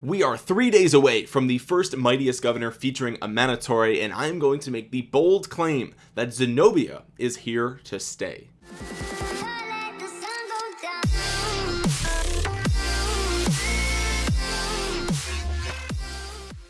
we are three days away from the first mightiest governor featuring Amanitore and I am going to make the bold claim that Zenobia is here to stay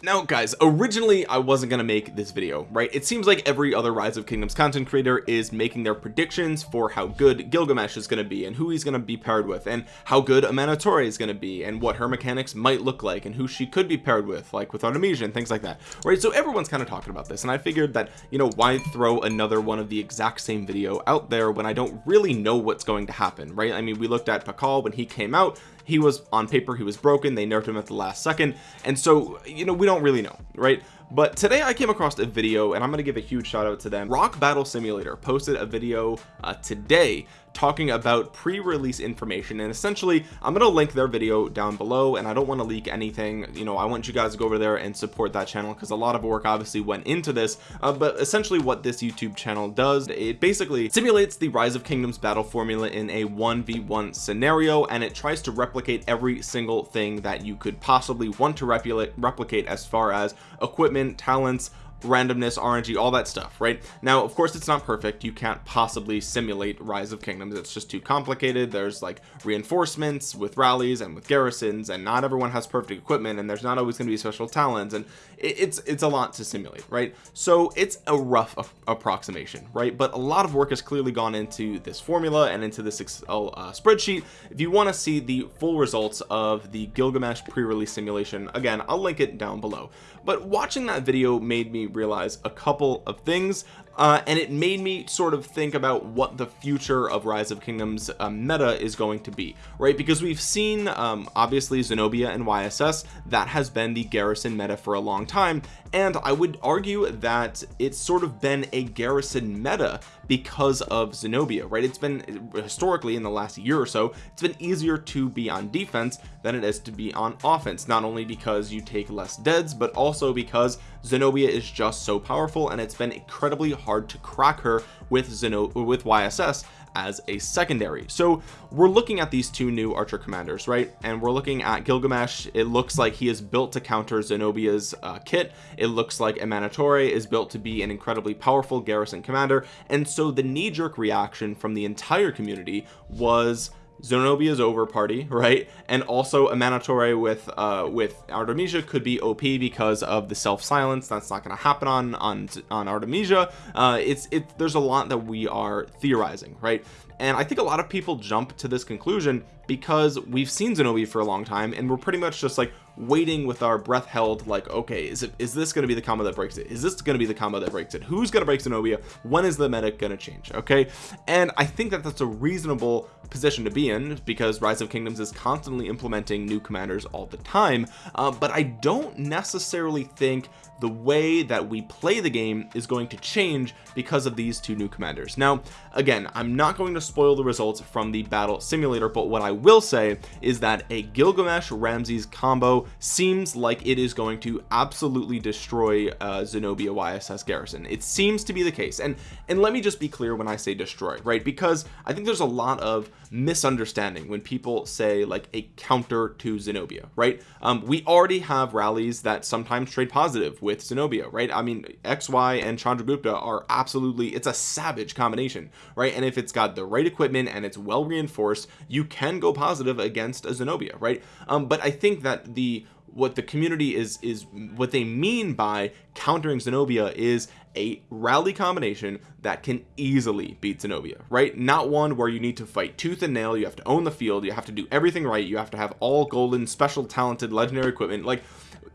now guys originally I wasn't gonna make this video right? It seems like every other rise of kingdoms content creator is making their predictions for how good Gilgamesh is gonna be and who he's gonna be paired with and how good Amanitore is gonna be and what her mechanics might look like and who she could be paired with like with Artemisia and things like that right? So everyone's kind of talking about this and I figured that you know why throw another one of the exact same video out there when I don't really know what's going to happen right? I mean we looked at Pakal when he came out he was on paper he was broken they nerfed him at the last second and so you know we don't really know right but today I came across a video and I'm going to give a huge shout out to them. RoK battle simulator posted a video uh, today talking about pre-release information and essentially I'm going to link their video down below and I don't want to leak anything. You know I want you guys to go over there and support that channel because a lot of work obviously went into this uh, but essentially what this YouTube channel does it basically simulates the rise of kingdoms battle formula in a 1v1 scenario and it tries to replicate every single thing that you could possibly want to replicate replicate as far as equipment talents randomness RNG all that stuff right? Now of course it's not perfect. You can't possibly simulate rise of kingdoms. It's just too complicated. There's like reinforcements with rallies and with garrisons and not everyone has perfect equipment and there's not always going to be special talents and it's it's a lot to simulate right? So it's a rough approximation right? But a lot of work has clearly gone into this formula and into this Excel uh, spreadsheet. If you want to see the full results of the Gilgamesh pre-release simulation again I'll link it down below but watching that video made me realize a couple of things uh, and it made me sort of think about what the future of rise of kingdoms uh, meta is going to be right? Because we've seen um, obviously Zenobia and YSS that has been the garrison meta for a long time. And I would argue that it's sort of been a garrison meta because of Zenobia right? It's been historically in the last year or so it's been easier to be on defense than it is to be on offense. Not only because you take less deads but also because Zenobia is just so powerful and it's been incredibly hard to crack her with Zeno with YSS as a secondary. So we're looking at these two new archer commanders right? And we're looking at Gilgamesh. It looks like he is built to counter Zenobia's uh, kit. It looks like Amanitore is built to be an incredibly powerful garrison commander. And so the knee-jerk reaction from the entire community was Zenobia's over party right? And also Amanitore with uh with Artemisia could be OP because of the self silence that's not going to happen on on on Artemisia. Uh it's it there's a lot that we are theorizing right? And I think a lot of people jump to this conclusion because we've seen Zenobia for a long time and we're pretty much just like waiting with our breath held like okay is it is this going to be the combo that breaks it? Is this going to be the combo that breaks it? Who's going to break Zenobia? When is the meta going to change okay? And I think that that's a reasonable position to be in because rise of kingdoms is constantly implementing new commanders all the time. Uh, but I don't necessarily think the way that we play the game is going to change because of these two new commanders. Now again I'm not going to spoil the results from the battle simulator but what I will say is that a Gilgamesh Ramses combo seems like it is going to absolutely destroy uh, Zenobia YSS Garrison. It seems to be the case. And and let me just be clear when I say destroy right? Because I think there's a lot of misunderstanding when people say like a counter to Zenobia right? Um, we already have rallies that sometimes trade positive with Zenobia right? I mean XY and Chandragupta are absolutely it's a savage combination right? And if it's got the right equipment and it's well reinforced you can go positive against a Zenobia right? Um, but I think that the what the community is is what they mean by countering Zenobia is a rally combination that can easily beat Zenobia right? Not one where you need to fight tooth and nail. You have to own the field. You have to do everything right. You have to have all golden special talented legendary equipment. Like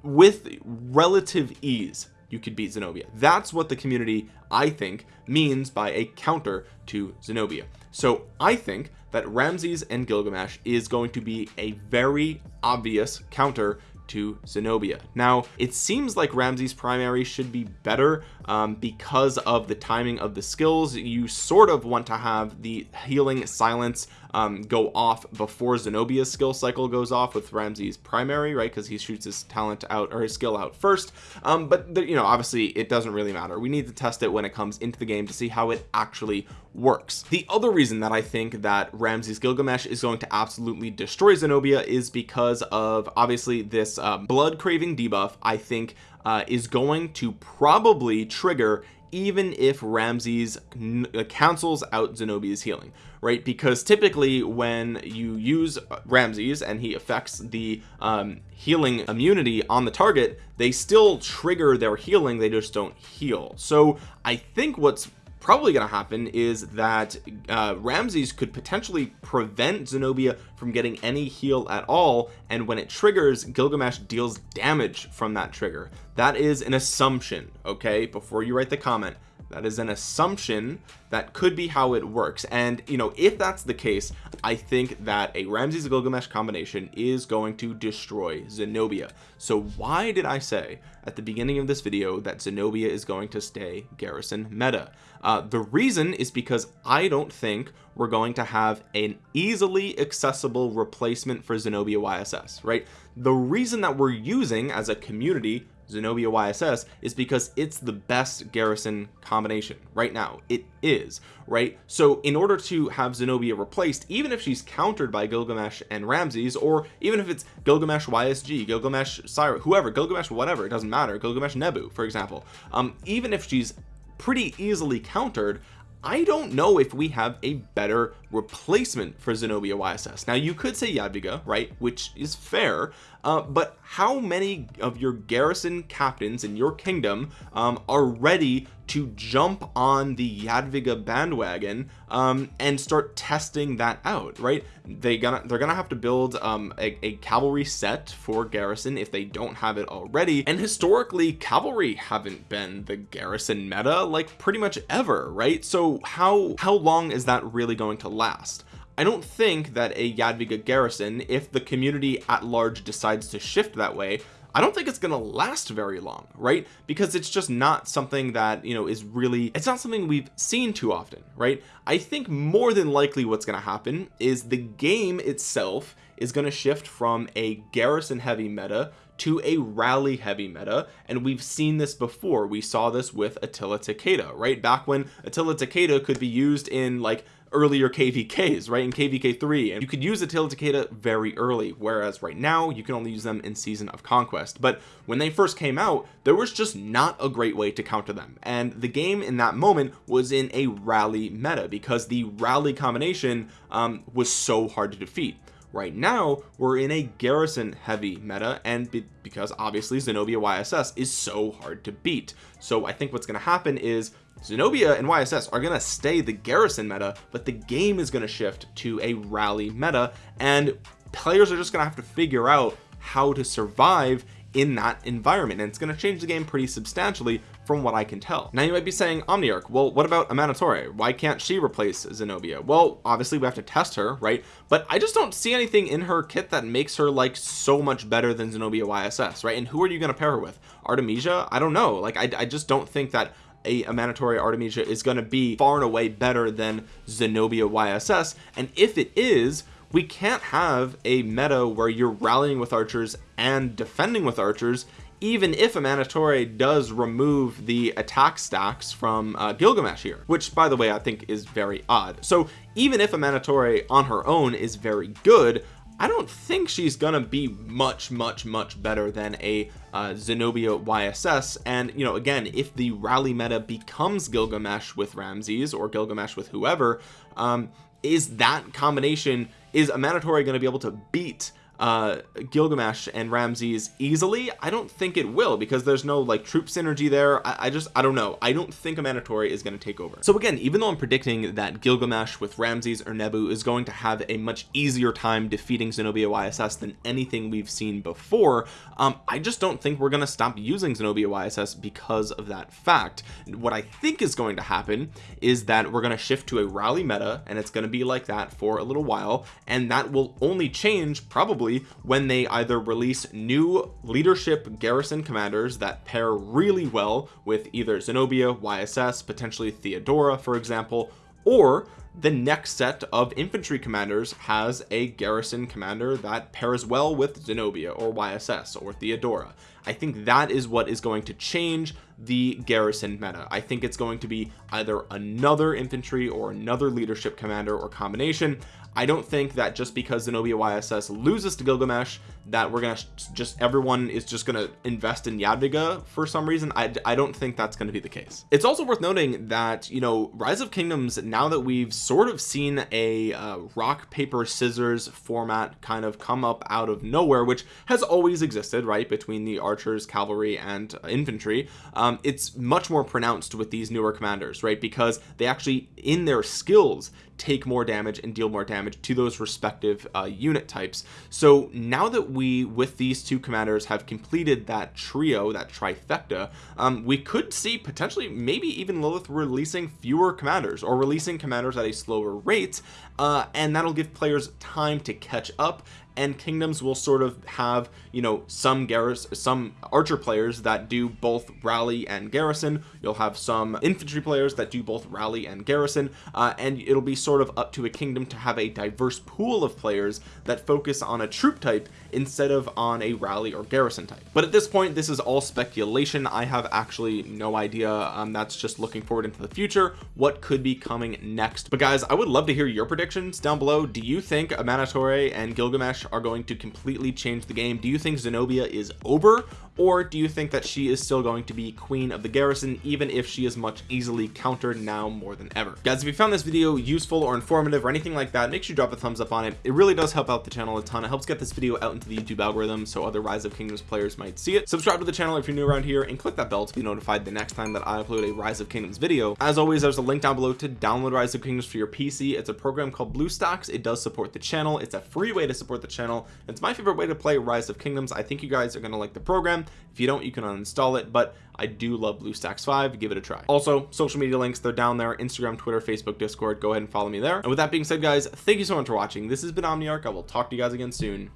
with relative ease you could beat Zenobia. That's what the community I think means by a counter to Zenobia. So I think that Ramses and Gilgamesh is going to be a very obvious counter to Zenobia. Now it seems like Ramses primary should be better um, because of the timing of the skills. You sort of want to have the healing silence um, go off before Zenobia's skill cycle goes off with Ramses primary right? Because he shoots his talent out or his skill out first. Um, but the, you know obviously it doesn't really matter. We need to test it when it comes into the game to see how it actually works. The other reason that I think that Ramses Gilgamesh is going to absolutely destroy Zenobia is because of obviously this uh, blood craving debuff I think uh, is going to probably trigger even if Ramses uh, cancels out Zenobia's healing right? Because typically when you use Ramses and he affects the um, healing immunity on the target they still trigger their healing they just don't heal. So I think what's probably going to happen is that uh, Ramses could potentially prevent Zenobia from getting any heal at all and when it triggers Gilgamesh deals damage from that trigger. That is an assumption okay before you write the comment that is an assumption that could be how it works. And you know if that's the case I think that a Ramses Gilgamesh combination is going to destroy Zenobia. So why did I say at the beginning of this video that Zenobia is going to stay garrison meta? Uh, the reason is because I don't think we're going to have an easily accessible replacement for Zenobia YSS right? The reason that we're using as a community Zenobia YSS is because it's the best garrison combination right now. It is right? So in order to have Zenobia replaced even if she's countered by Gilgamesh and Ramses or even if it's Gilgamesh YSG Gilgamesh Cyrus whoever Gilgamesh whatever it doesn't matter Gilgamesh Nebu for example um even if she's pretty easily countered I don't know if we have a better replacement for Zenobia YSS now you could say Jadwiga right which is fair uh, but how many of your garrison captains in your kingdom um, are ready to jump on the Jadwiga bandwagon um, and start testing that out right? They gonna they're gonna have to build um, a, a cavalry set for garrison if they don't have it already. And historically cavalry haven't been the garrison meta like pretty much ever right? So how how long is that really going to last I don't think that a Jadwiga garrison if the community at large decides to shift that way I don't think it's gonna last very long right? Because it's just not something that you know is really it's not something we've seen too often right? I think more than likely what's gonna happen is the game itself is going to shift from a garrison heavy meta to a rally heavy meta and we've seen this before. We saw this with Attila Takeda right? Back when Attila Takeda could be used in like earlier kvks right in kvk 3 and you could use Attila Takeda very early whereas right now you can only use them in season of conquest. But when they first came out there was just not a great way to counter them and the game in that moment was in a rally meta because the rally combination um, was so hard to defeat. Right now we're in a garrison heavy meta and be because obviously Zenobia YSS is so hard to beat. So I think what's going to happen is Zenobia and YSS are going to stay the garrison meta but the game is going to shift to a rally meta and players are just going to have to figure out how to survive in that environment and it's going to change the game pretty substantially from what I can tell. Now you might be saying Omniarch well what about Amanitore why can't she replace Zenobia? Well obviously we have to test her right? But I just don't see anything in her kit that makes her like so much better than Zenobia YSS right? And who are you going to pair her with? Artemisia? I don't know. Like I, I just don't think that a Amanitore Artemisia is going to be far and away better than Zenobia YSS and if it is we can't have a meta where you're rallying with archers and defending with archers even if Amanitore does remove the attack stacks from uh, Gilgamesh here which by the way I think is very odd. So even if Amanitore on her own is very good I don't think she's gonna be much much much better than a uh, Zenobia YSS and you know again if the rally meta becomes Gilgamesh with Ramses or Gilgamesh with whoever um, is that combination is Amanitore going to be able to beat uh Gilgamesh and Ramses easily I don't think it will because there's no like troop synergy there. I, I just I don't know. I don't think Amanitore is going to take over. So again even though I'm predicting that Gilgamesh with Ramses or Nebu is going to have a much easier time defeating Zenobia YSS than anything we've seen before um I just don't think we're going to stop using Zenobia YSS because of that fact. What I think is going to happen is that we're going to shift to a rally meta and it's going to be like that for a little while and that will only change probably when they either release new leadership garrison commanders that pair really well with either Zenobia YSS potentially Theodora for example or the next set of infantry commanders has a garrison commander that pairs well with Zenobia or YSS or Theodora. I think that is what is going to change the garrison meta. I think it's going to be either another infantry or another leadership commander or combination. I don't think that just because Zenobia YSS loses to Gilgamesh that we're gonna just everyone is just gonna invest in Jadwiga for some reason. I, I don't think that's to be the case. It's also worth noting that you know rise of kingdoms now that we've sort of seen a uh, rock paper scissors format kind of come up out of nowhere which has always existed right between the archers cavalry and uh, infantry. Um, it's much more pronounced with these newer commanders right because they actually in their skills take more damage and deal more damage to those respective uh, unit types. So now that we with these two commanders have completed that trio that trifecta um, we could see potentially maybe even Lilith releasing fewer commanders or releasing commanders at a slower rate uh, and that'll give players time to catch up and kingdoms will sort of have you know some garrison some archer players that do both rally and garrison. You'll have some infantry players that do both rally and garrison uh, and it'll be sort of up to a kingdom to have a diverse pool of players that focus on a troop type instead of on a rally or garrison type. But at this point this is all speculation. I have actually no idea. Um, that's just looking forward into the future what could be coming next. But guys I would love to hear your predictions down below. Do you think Amanitore and Gilgamesh are going to completely change the game. Do you think Zenobia is over or do you think that she is still going to be queen of the garrison even if she is much easily countered now more than ever? Guys if you found this video useful or informative or anything like that make sure you drop a thumbs up on it. It really does help out the channel a ton. It helps get this video out into the youtube algorithm so other rise of kingdoms players might see it. Subscribe to the channel if you're new around here and click that bell to be notified the next time that i upload a rise of kingdoms video. As always there's a link down below to download rise of kingdoms for your pc it's a program called bluestacks it does support the channel. It's a free way to support the channel. It's my favorite way to play rise of kingdoms. I think you guys are going to like the program if you don't you can uninstall it but I do love BlueStacks 5 give it a try. Also social media links they're down there. Instagram Twitter Facebook Discord. Go ahead and follow me there. And with that being said guys thank you so much for watching. This has been Omniarch. I will talk to you guys again soon